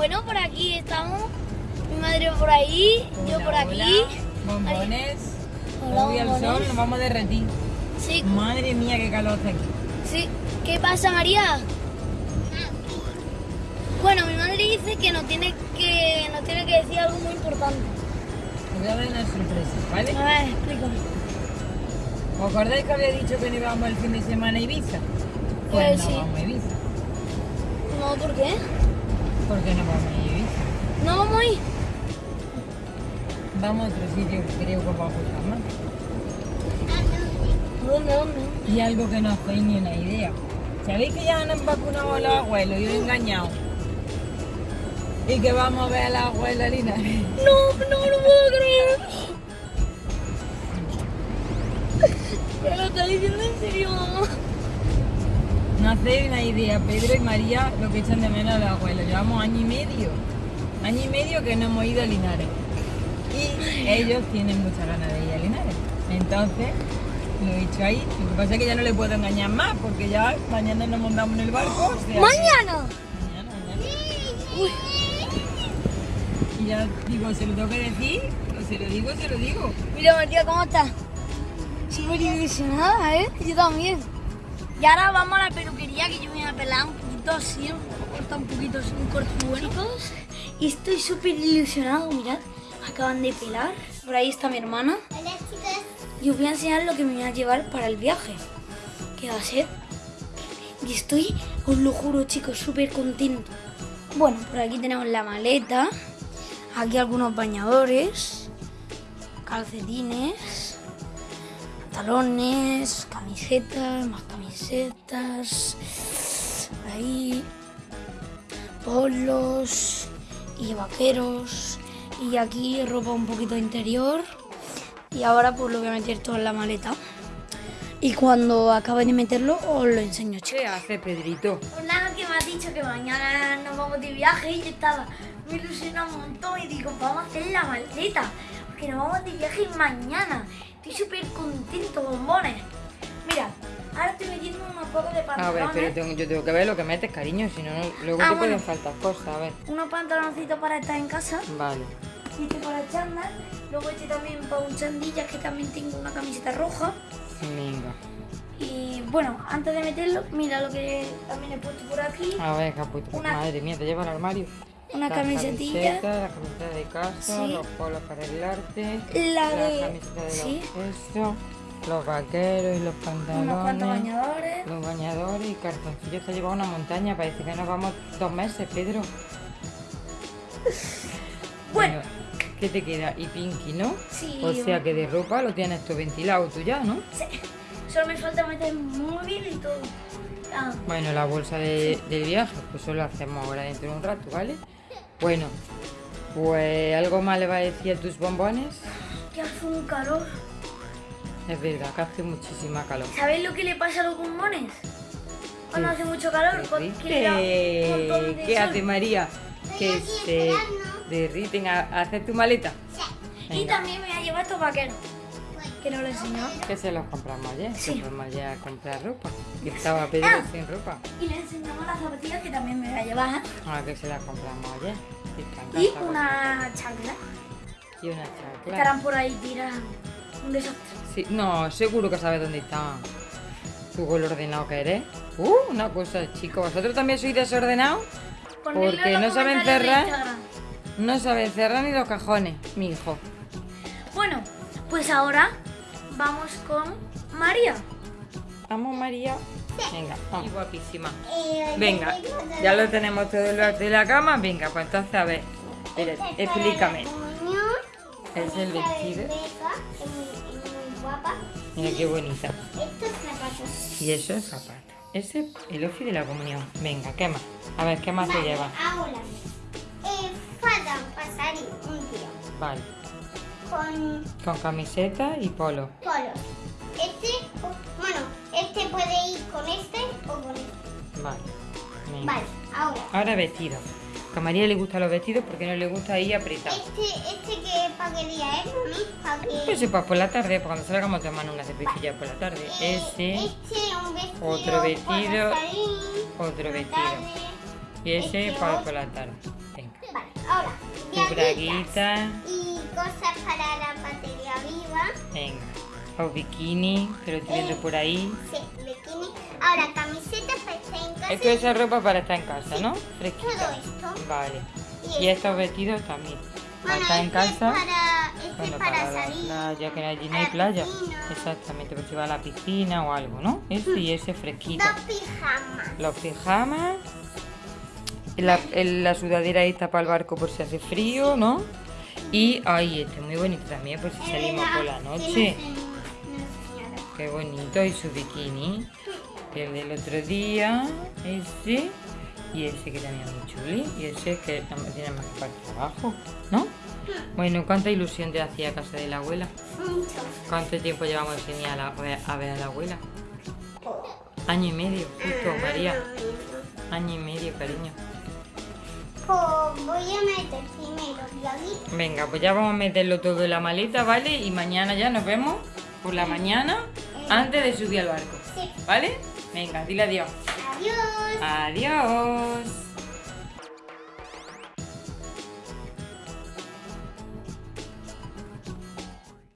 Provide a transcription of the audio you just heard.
Bueno, por aquí estamos. Mi madre por ahí, yo por aquí. hola, bombones. Hola, Hoy al sol bombones. nos vamos a derretir. Sí, Madre mía, qué calor hace aquí. sí. ¿Qué pasa, María? Bueno, mi madre dice que nos tiene que, nos tiene que decir algo muy importante. Os voy a dar una sorpresa, ¿vale? A ver, explícame. ¿Os acordáis que había dicho que no íbamos el fin de semana a Ibiza? Pues Pues no sí. vamos a Ibiza. No, ¿por qué? ¿Por qué no vamos a Ibiza? No vamos a ir. Vamos a otro sitio que creo que os va a gustar más. ¿Dónde, dónde? Y algo que no hacéis ni una idea. ¿Sabéis que ya han vacunado a los abuelos y os he engañado? Y que vamos a ver a la abuela Lina. No, no lo Una idea, Pedro y María lo que echan de menos a los abuelos. Llevamos año y medio. Año y medio que no hemos ido a Linares. Y ellos tienen muchas ganas de ir a Linares. Entonces, lo he dicho ahí. Lo que pasa es que ya no le puedo engañar más porque ya mañana nos montamos en el barco. o sea que- ¡Mañana! Mañana, mañana. Y ya digo, ¿se lo tengo que decir? O se lo digo, se lo digo. Mira, María, ¿cómo estás? Súper ilusionada, ¿eh? Yo también. Y ahora vamos a la peluquería que yo me voy a pelar un poquito así, corta un poquito así, un corte bueno. Y estoy súper ilusionado, mirad. Acaban de pelar. Por ahí está mi hermana. Hola chicas. Y os voy a enseñar lo que me voy a llevar para el viaje. Que va a ser... Y estoy, os lo juro chicos, súper contento. Bueno, por aquí tenemos la maleta. Aquí algunos bañadores. Calcetines. Pantalones. Camisetas. Más camisetas. Ahí. Polos. Y vaqueros. Y aquí ropa un poquito interior. Y ahora pues lo voy a meter todo en la maleta. Y cuando acabe de meterlo os lo enseño, chicos. ¿Qué hace Pedrito? Pues nada, que me has dicho que mañana nos vamos de viaje y yo estaba muy ilusionada un montón y digo, vamos a hacer la maleta, porque nos vamos de viaje mañana. Estoy súper contento, bombones. Mira, ahora estoy metiendo unos pocos de A ver, pantalones. pero tengo- yo tengo que ver lo que metes, cariño, si no, luego Ah, te bueno. pueden faltar cosas, a ver. Unos pantaloncitos para estar en casa, Vale. este para chándal, luego este también para un chandilla que también tengo una camiseta roja. Venga. Y bueno, antes de meterlo, mira lo que también he puesto por aquí. A ver, caputo. Una- Madre mía, te lleva al armario. Una La camisetilla. camiseta, la camiseta de casa, Sí. los polos para arreglarte, La la de... camiseta de Sí, los eso, los vaqueros y los pantalones. unos bañadores. Los bañadores y cartoncillos. Te ha llevado una montaña. Parece que nos vamos dos meses, Pedro. Bueno, ¿Qué te queda? Y Pinky, ¿no? Sí. O sea que de ropa lo tienes todo ventilado tú ya, ¿no? sí, solo me falta meter móvil y todo. Ah, Bueno, la bolsa de, del viaje, pues eso lo hacemos ahora dentro de un rato, ¿vale? Bueno, pues algo más le va a decir a tus bombones. que hace un calor. Es verdad que hace muchísima calor. ¿Sabéis lo que le pasa a los pulmones? Cuando hace mucho calor, pues, que un de ¿Qué sol. hace María? Que se derriten a, hacer tu maleta. Y Venga. también me voy a llevar estos vaqueros. Que no lo he enseñado. Que se los compramos ayer. Sí. Ayer a comprar ropa. Que estaba Pedro Ah. sin ropa. Y le enseñamos las zapatillas que también me voy a llevar. Ah, que se las compramos ayer. Y una chancla. Y una chancla. Estarán por ahí tiradas. Un desastre. Sí, no, seguro que sabes dónde está. Tú con lo ordenado que eres. Uh, una cosa, chicos. ¿Vosotros también sois desordenados? Ponedlo Porque no saben cerrar. No sabes cerrar ni los cajones, mi hijo. Bueno, pues ahora vamos con María. Vamos, María. Venga, vamos. guapísima. Eh, Venga, ya lo tenemos todo de la cama. Venga, pues entonces a ver. Explícame. comunión. Es el vestido. Mira qué bonita. Estos zapatos. Y eso es zapato. Ese es el ofi de la comunión. Venga, ¿qué más? A ver, ¿qué más se lleva? Ahora, eh, pasar un tío Vale. con Con camiseta y polo. polos. Este, bueno, este puede ir con este o con este. Vale. Venga. Vale, ahora. Ahora vestido. A María le gustan los vestidos porque no le gusta ir apretado. Este, este que para qué día es, mami, para que... Pues pues por la tarde, pues cuando salgamos tomando una cervecilla por la tarde. Eh, Ese, Este, un vestido. otro vestido, otro vestido. tarde. Y ese este para por la tarde. Venga. Vale, ahora, Tu braguita. y cosas para la batería viva. Venga. O bikini, que lo estoy viendo por ahí. Sí, bikini. Ahora, camisetas para estar en casa. Esto es esa ropa para estar en casa, ¿no? Todo Fresquita. esto. Vale. Y Y estos vestidos también. Para Bueno, estar en este es casa. para, este Bueno, es para, para la salir. playa, que allí no hay la playa. piscina. Exactamente, si va a la piscina o algo, ¿no? Ese y ese fresquito. Dos pijamas. Los pijamas. La, la sudadera esta para el barco por si hace frío, ¿no? Y, ay, este es muy bonito también por si Es salimos por la noche. Qué bonito. Y su bikini. El del otro día, ese. Y ese que también es muy chuli. Y ese que tiene más parte abajo, ¿no? Bueno, ¿cuánta ilusión te hacía casa de la abuela? Mucho. ¿Cuánto tiempo llevamos sin ir a, la- a ver a la abuela? Año y medio, justo, María. Año y medio, cariño. Pues voy a meter primero. Venga, pues ya vamos a meterlo todo en la maleta, ¿vale? Y mañana ya nos vemos por la mañana antes de subir al barco. Sí. ¿Vale? Venga, dile adiós. Adiós. Adiós.